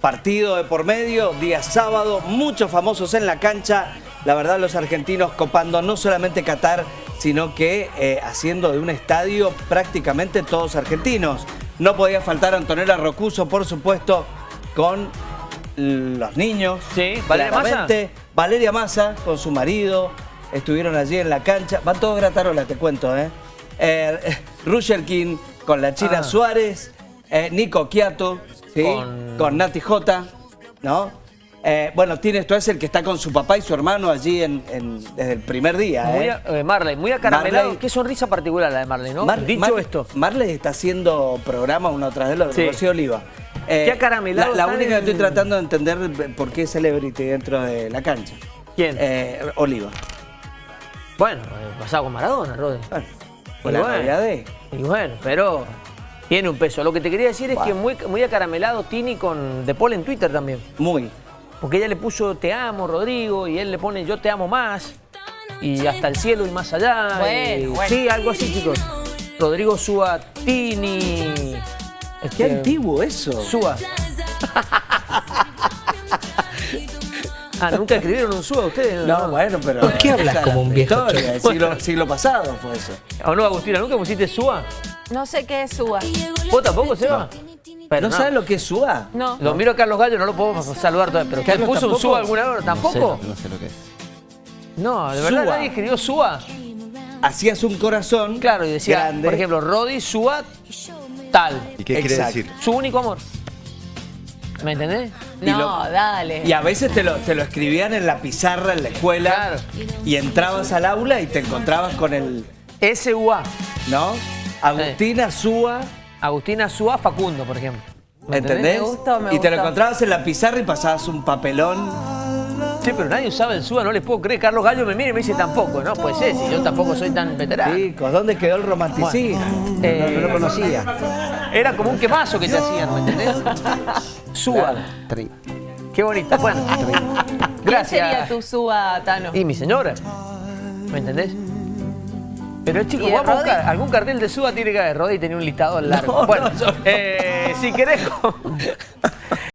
partido de por medio, día sábado, muchos famosos en la cancha. La verdad, los argentinos copando no solamente Qatar, sino que eh, haciendo de un estadio prácticamente todos argentinos. No podía faltar Antonella Rocuso, por supuesto, con los niños. Sí, Valeria Massa. Valeria Massa con su marido, estuvieron allí en la cancha. Van todos gratarolas, te cuento, ¿eh? eh King con la China ah. Suárez, eh, Nico Quiato, con... Nati J, ¿no? Eh, bueno, tiene esto es el que está con su papá y su hermano allí en, desde el primer día. Muy ¿eh? Marley, muy acaramelado. Qué sonrisa particular la de Marley, ¿no? Dicho esto. Marley está haciendo programa uno tras de otro, sí. Rocío Oliva. qué acaramelado. La, única que estoy tratando de entender por qué es celebrity dentro de la cancha. ¿Quién? Oliva. Bueno, pasado con Maradona, Rodri. Bueno, la bueno, de... Y bueno, pero tiene un peso. Lo que te quería decir es que muy, muy acaramelado Tini con De Paul en Twitter también. Muy. Porque ella le puso te amo, Rodrigo, y él le pone yo te amo más. Y hasta el cielo y más allá. Bueno, Sí, algo así, chicos. Rodrigo Súa Tini. Qué antiguo eso. Súa. Ah, ¿nunca escribieron un SUA ustedes? No, bueno, pero... ¿Por qué hablas como un viejo? Historia, siglo, siglo, pasado fue eso. ¿O no, Agustina? ¿Nunca pusiste SUA? No sé qué es SUA. ¿Vos tampoco, Seba? Pero ¿No, sabes lo que es SUA? No. Lo miro a Carlos Gallo, no lo podemos saludar todavía, pero ¿quién puso un SUA alguna vez? ¿Tampoco? No sé, lo que es. No, de verdad nadie escribió SUA. Hacías un corazón Claro, y decía, por ejemplo, Rodi, SUA, tal. ¿Y qué quiere decir? Su único amor. ¿Me entendés? No, dale. Y a veces te lo, te lo escribían en la pizarra en la escuela. Claro. Y entrabas al aula y te encontrabas con el... SUA. ¿No? Agustina Súa. Agustina Súa Facundo, por ejemplo. ¿Me entendés? Me gustó, me y te lo encontrabas en la pizarra y pasabas un papelón. Sí, pero nadie usaba el SUA, no les puedo creer. Carlos Gallo me mira y me dice tampoco, ¿no? Pues sí, si yo tampoco soy tan veterano. Chicos, ¿dónde quedó el romanticismo? no, no, lo conocía. Era como un quemazo que te hacían, ¿me entendés? SUA. Qué bonito. Bueno, gracias. ¿Quién sería tu SUA, Tano? Y mi señora. ¿Me entendés? Pero chicos, vamos a buscar. Algún cartel de SUA tiene que haber. Rodri tenía un listado largo. bueno, eh, si querés...